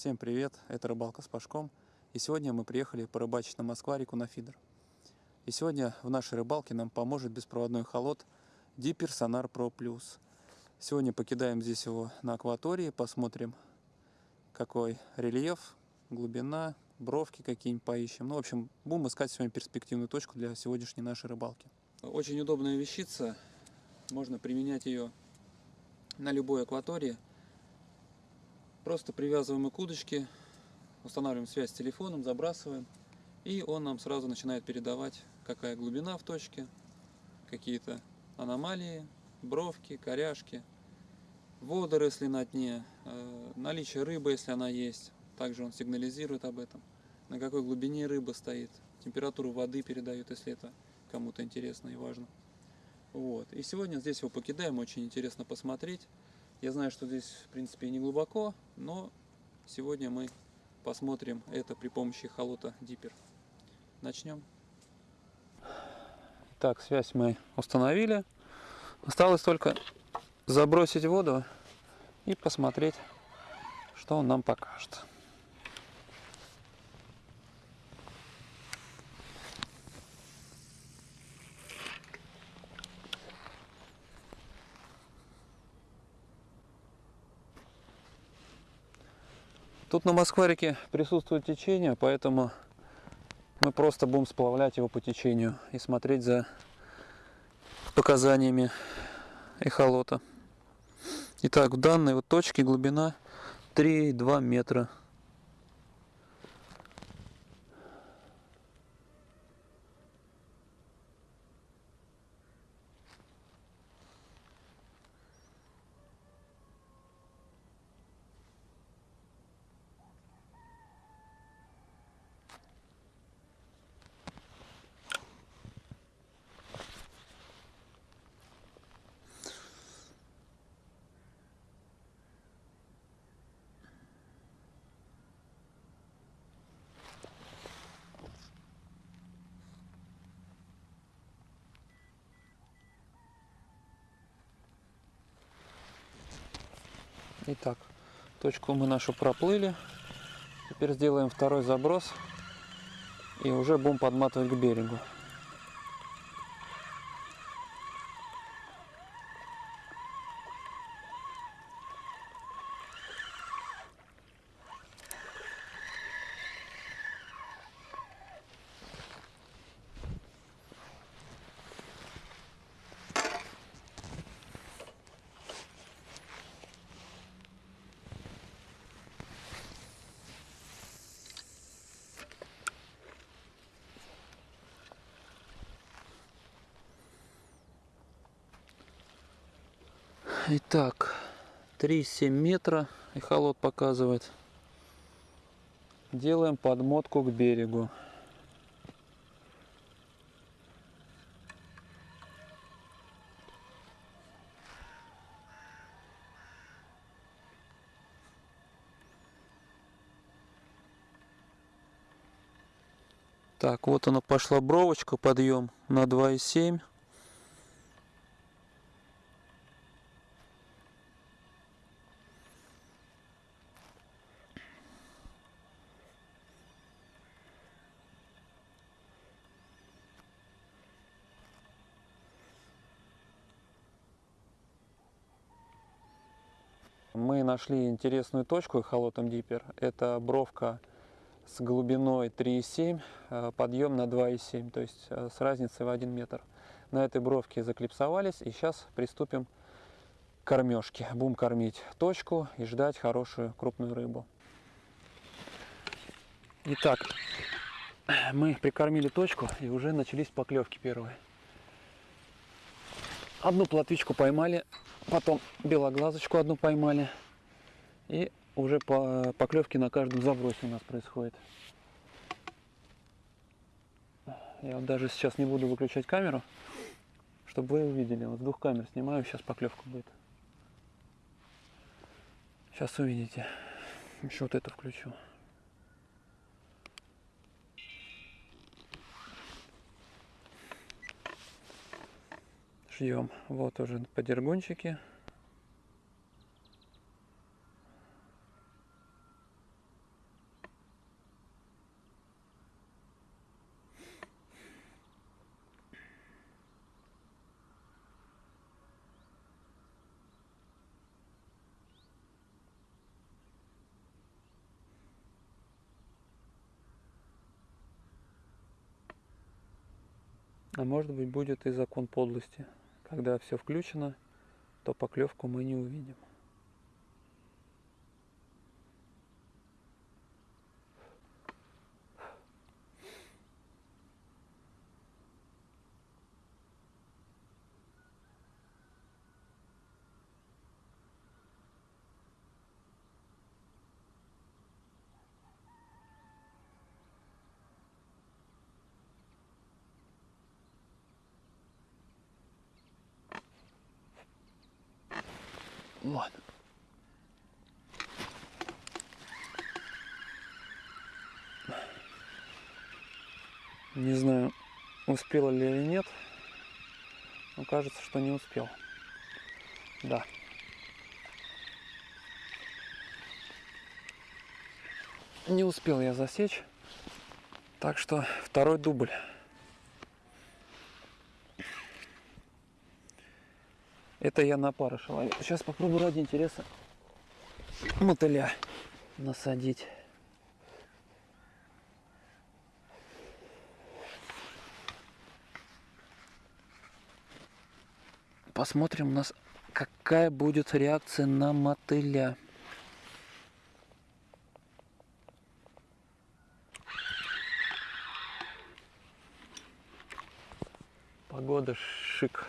Всем привет, это рыбалка с Пашком. И сегодня мы приехали порыбачить на Москварику на фидер. И сегодня в нашей рыбалке нам поможет беспроводной холод Dipper Sonar Pro Plus. Сегодня покидаем здесь его на акватории, посмотрим какой рельеф, глубина, бровки какие-нибудь поищем. Ну, в общем, будем искать сегодня перспективную точку для сегодняшней нашей рыбалки. Очень удобная вещица, можно применять ее на любой акватории – Просто привязываем окудочки, устанавливаем связь с телефоном, забрасываем. И он нам сразу начинает передавать, какая глубина в точке, какие-то аномалии, бровки, коряшки, водоросли на дне, э, наличие рыбы, если она есть. Также он сигнализирует об этом, на какой глубине рыба стоит, температуру воды передает, если это кому-то интересно и важно. Вот. И сегодня здесь его покидаем, очень интересно посмотреть. Я знаю, что здесь, в принципе, не глубоко, но сегодня мы посмотрим это при помощи холота дипер Начнем. Так, связь мы установили. Осталось только забросить воду и посмотреть, что он нам покажет. Тут на Москварике присутствует течение, поэтому мы просто будем сплавлять его по течению и смотреть за показаниями эхолота. Итак, в данной вот точке глубина 3,2 метра. Точку мы нашу проплыли. Теперь сделаем второй заброс и уже будем подматывать к берегу. Итак, 3,7 метра эхолот показывает. Делаем подмотку к берегу. Так, вот она пошла бровочка, подъем на 2,7. нашли интересную точку эхолотом диппер. Это бровка с глубиной 3,7, э, подъем на 2,7, то есть э, с разницей в 1 метр. На этой бровке заклипсовались и сейчас приступим к кормежке. Будем кормить точку и ждать хорошую крупную рыбу. Итак, мы прикормили точку и уже начались поклевки первые. Одну плотвичку поймали, потом белоглазочку одну поймали. И уже по поклевке на каждом забросе у нас происходит. Я вот даже сейчас не буду выключать камеру, чтобы вы увидели. Вот с двух камер снимаю, сейчас поклевка будет. Сейчас увидите. Еще вот это включу. Шьем. Вот уже подергунчики. А может быть будет и закон подлости. Когда все включено, то поклевку мы не увидим. Ладно. Не знаю, успела ли или нет. Но кажется, что не успел. Да. Не успел я засечь. Так что второй дубль. Это я на парыша ловил. Сейчас попробую ради интереса мотыля насадить. Посмотрим у нас, какая будет реакция на мотыля. Погода шик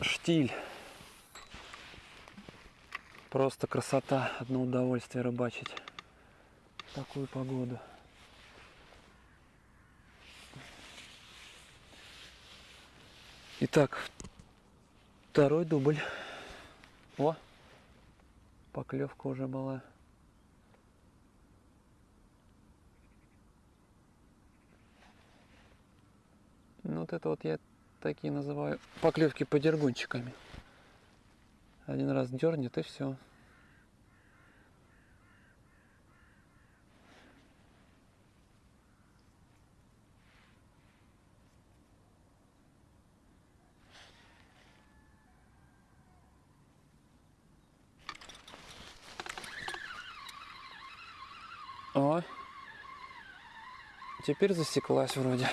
штиль. Просто красота, одно удовольствие рыбачить в такую погоду. Итак, второй дубль. О, поклевка уже была. Ну вот это вот я такие называю поклевки по дергунчиками. Один раз дернет и все. О, теперь засеклась вроде.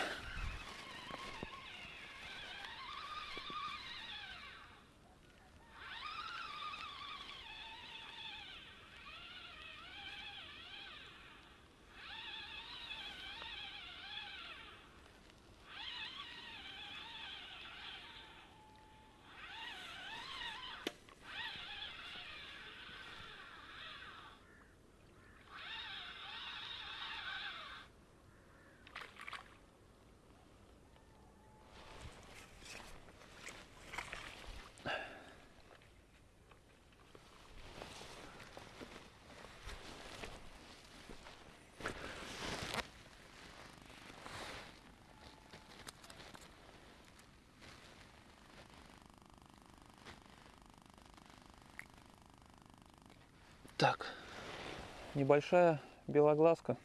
Так, небольшая белоглазка.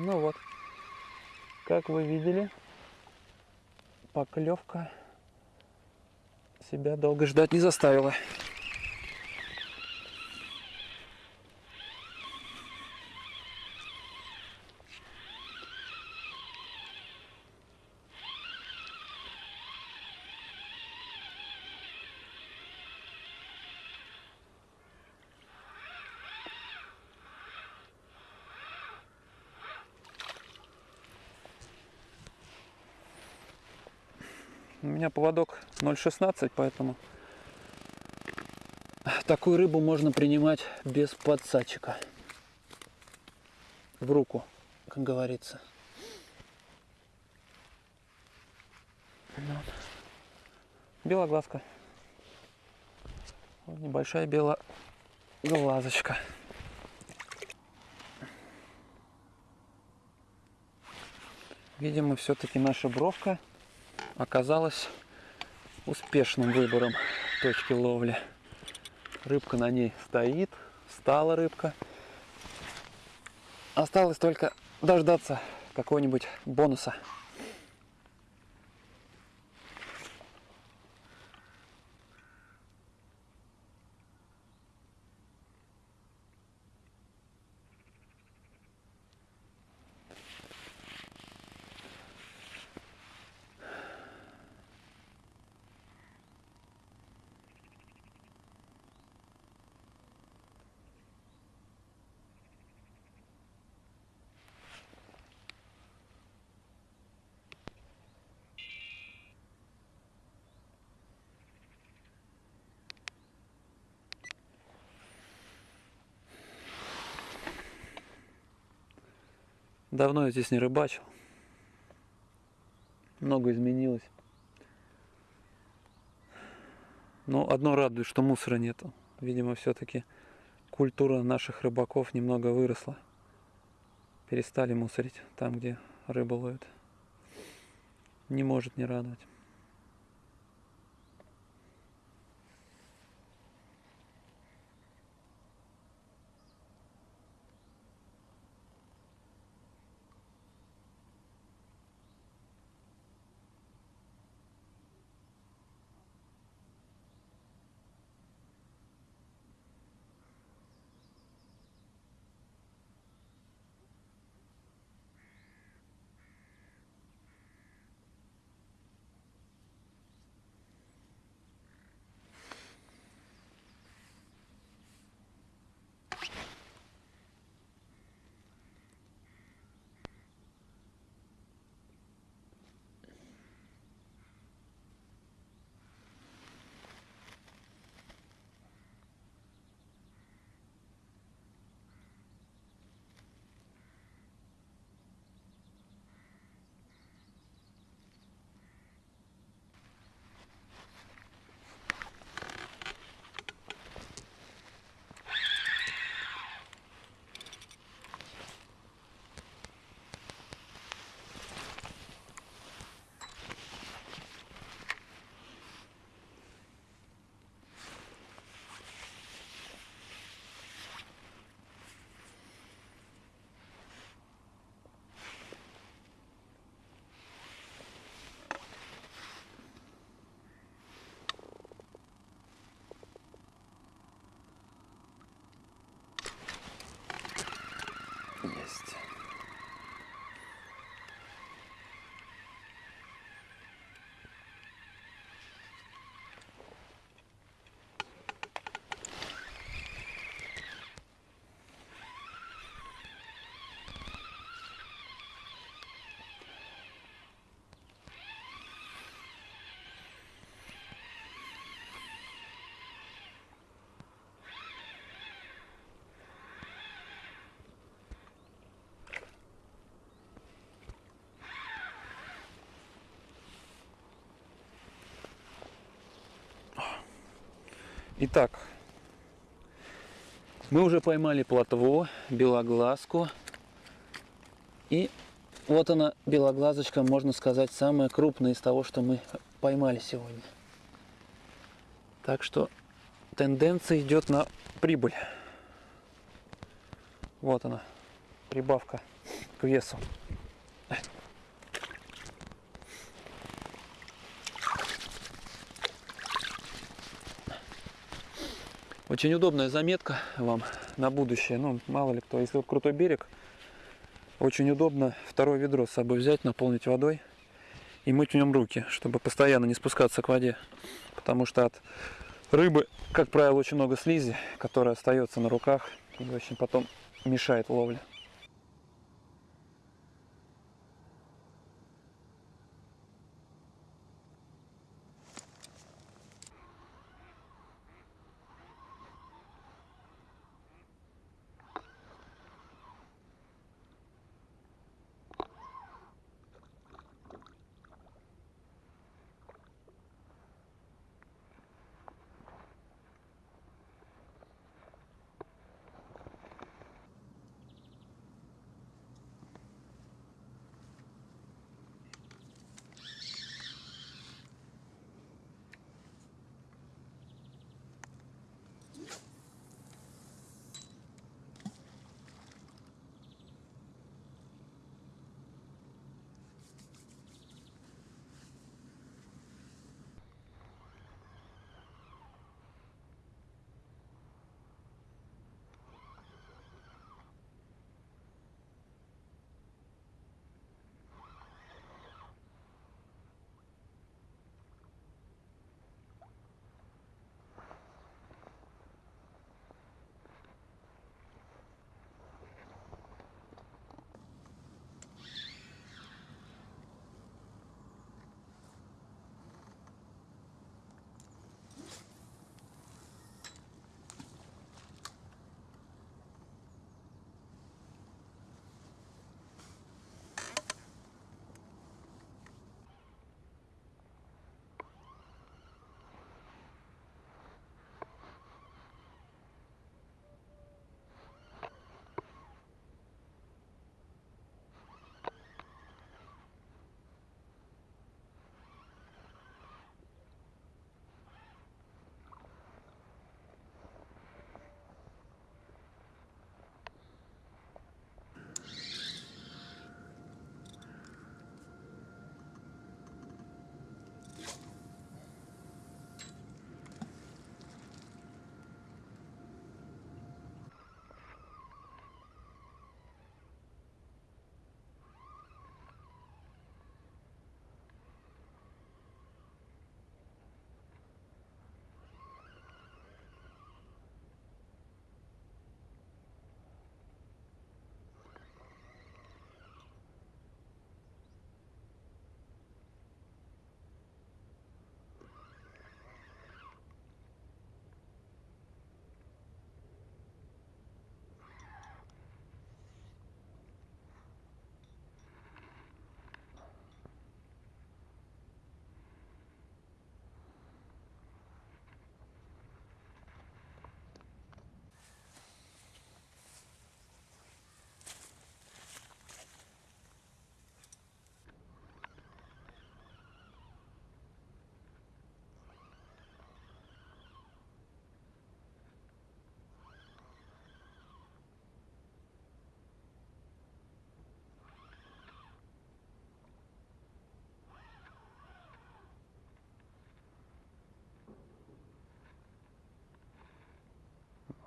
Ну вот, как вы видели, поклевка себя долго ждать не заставила. У меня поводок 0,16, поэтому такую рыбу можно принимать без подсадчика. В руку, как говорится. Вот. Белоглазка. Вот небольшая белоглазочка. Видимо, все-таки наша бровка оказалась успешным выбором точки ловли. Рыбка на ней стоит, встала рыбка. Осталось только дождаться какого-нибудь бонуса. Давно я здесь не рыбачил. Много изменилось. Но одно радует, что мусора нету. Видимо, все-таки культура наших рыбаков немного выросла. Перестали мусорить там, где рыбу ловят. Не может не радовать. Есть. Итак, мы уже поймали плотво, белоглазку. И вот она, белоглазочка, можно сказать, самая крупная из того, что мы поймали сегодня. Так что тенденция идет на прибыль. Вот она, прибавка к весу. Очень удобная заметка вам на будущее. Ну, мало ли кто, если вот крутой берег, очень удобно второе ведро с собой взять, наполнить водой и мыть в нем руки, чтобы постоянно не спускаться к воде. Потому что от рыбы, как правило, очень много слизи, которая остается на руках и очень потом мешает ловле.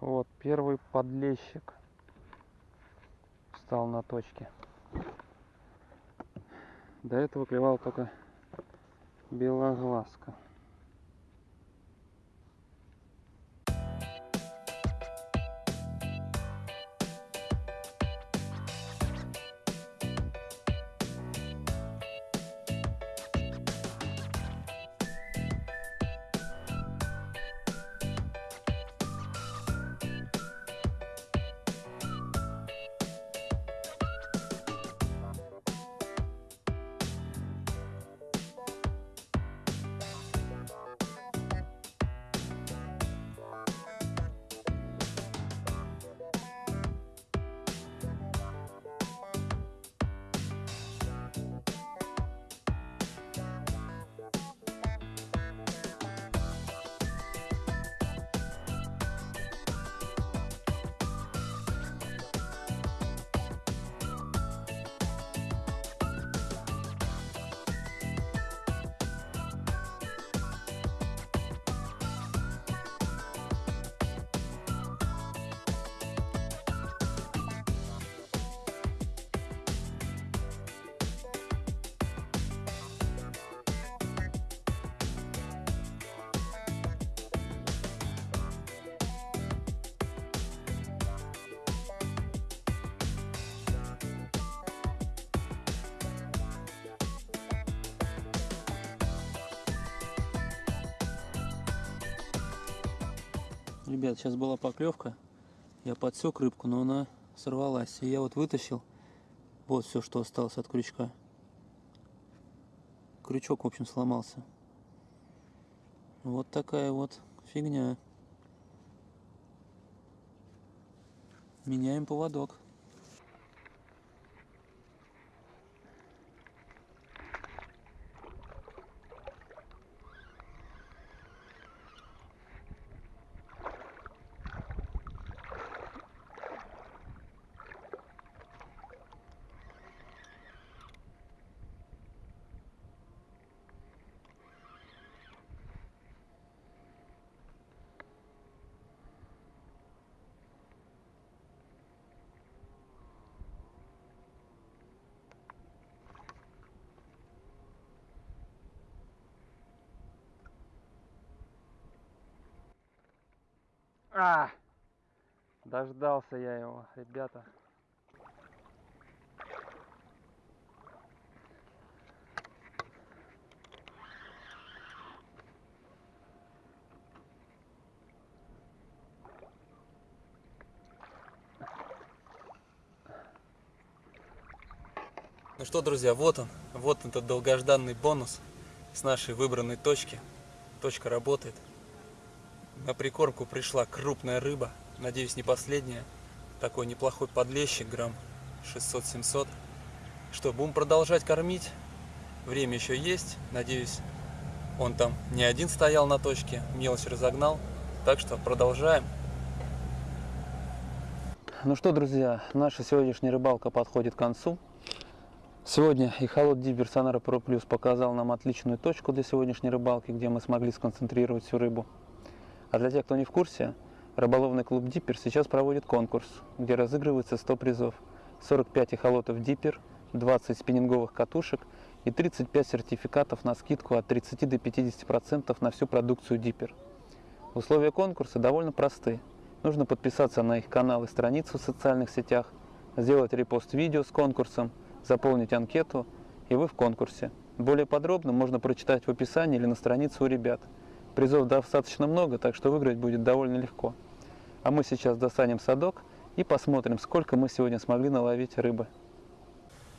Вот первый подлещик встал на точке. До этого клевал только белоглазка. Ребят, сейчас была поклевка. Я подсек рыбку, но она сорвалась. И я вот вытащил вот все, что осталось от крючка. Крючок, в общем, сломался. Вот такая вот фигня. Меняем поводок. А! Дождался я его, ребята. Ну что, друзья, вот он, вот этот долгожданный бонус с нашей выбранной точки. Точка работает. На прикормку пришла крупная рыба, надеюсь не последняя. Такой неплохой подлещик, грамм 600-700. Что, будем продолжать кормить. Время еще есть, надеюсь он там не один стоял на точке, мелочь разогнал. Так что продолжаем. Ну что, друзья, наша сегодняшняя рыбалка подходит к концу. Сегодня и холод Дибер Сонара Pro Plus показал нам отличную точку для сегодняшней рыбалки, где мы смогли сконцентрировать всю рыбу. А для тех, кто не в курсе, рыболовный клуб Диппер сейчас проводит конкурс, где разыгрывается 100 призов. 45 эхолотов Диппер, 20 спиннинговых катушек и 35 сертификатов на скидку от 30 до 50% на всю продукцию Диппер. Условия конкурса довольно просты. Нужно подписаться на их канал и страницу в социальных сетях, сделать репост видео с конкурсом, заполнить анкету, и вы в конкурсе. Более подробно можно прочитать в описании или на странице у ребят – Призов достаточно много, так что выиграть будет довольно легко. А мы сейчас достанем садок и посмотрим, сколько мы сегодня смогли наловить рыбы.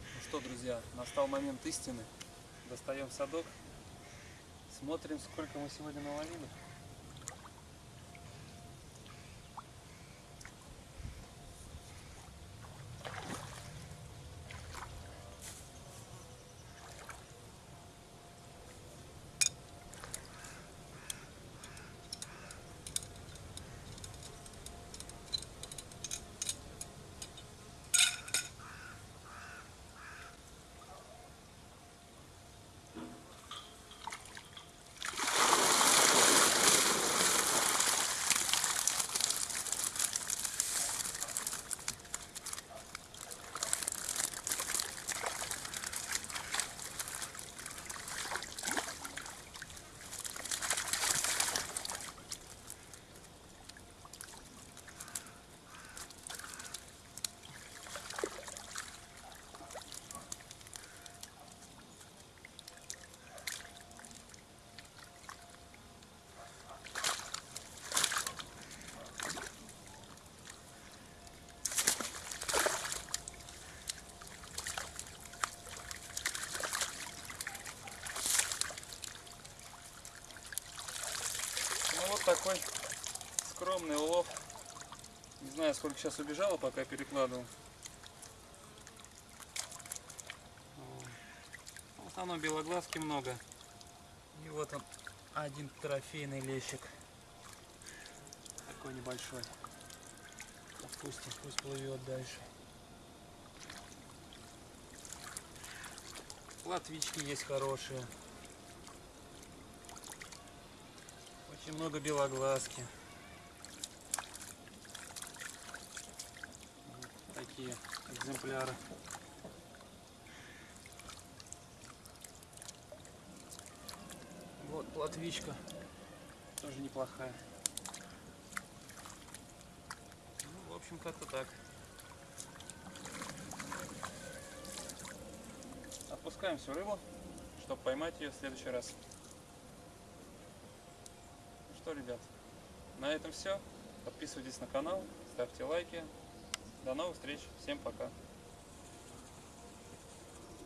Ну что, друзья, настал момент истины. Достаем садок, смотрим, сколько мы сегодня наловили. Такой скромный улов. Не знаю, сколько сейчас убежало, пока перекладывал. В основном белоглазки много. И вот он, один трофейный лещик. Такой небольшой. Отпустим, пусть плывет дальше. Латвички есть хорошие. Очень много белоглазки. Вот такие экземпляры. Вот платвичка. Тоже неплохая. Ну, в общем, как-то так. Отпускаем всю рыбу, чтобы поймать ее в следующий раз. Что, ребят, на этом все. Подписывайтесь на канал, ставьте лайки. До новых встреч. Всем пока.